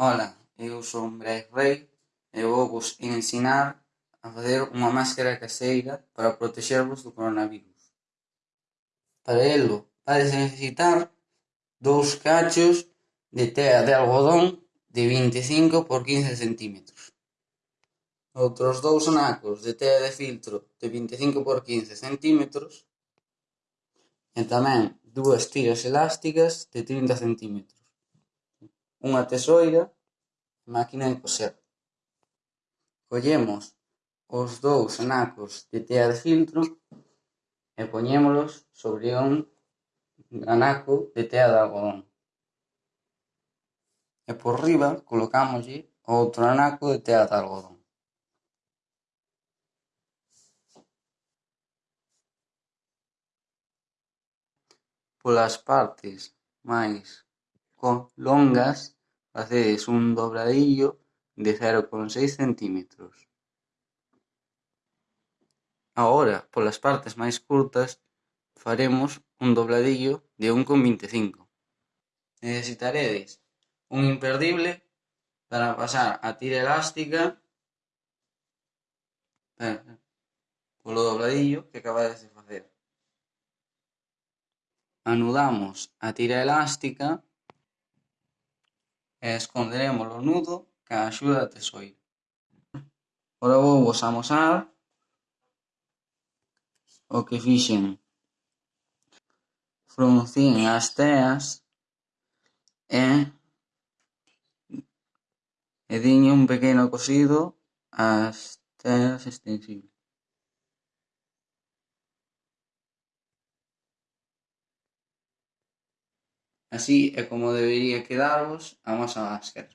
Ola, eu son Brais Rei e vouvos ensinar a facer unha máscara caseira para protexervos do coronavirus. Para elo, vades necesitar dous cachos de tea de algodón de 25 por 15 centímetros, outros dous anacos de tea de filtro de 25 por 15 centímetros e tamén dúas tiras elásticas de 30 centímetros unha tesoira e máquina de coser. Collemos os dous anacos de tea de filtro e poñémolos sobre un anaco de tea de algodón. E por riba colocámoslle outro anaco de tea de algodón. Polas partes máis longas facedes un dobradillo de cero con seis centímetros. Agora, polas partes máis curtas faremos un dobradillo de un con vinte e cinco. Necesitaredes un imperdible para pasar a tira elástica polo dobradillo que acabades de facer. Anudamos a tira elástica e esconderemos o nudo ca a axuda da tesoira. Ora vouvos amosar o que fixen. Fruncín as teas e, e dinlle un pequeno cosido ás teas extensibles. Así é como debería quedarvos a máscara.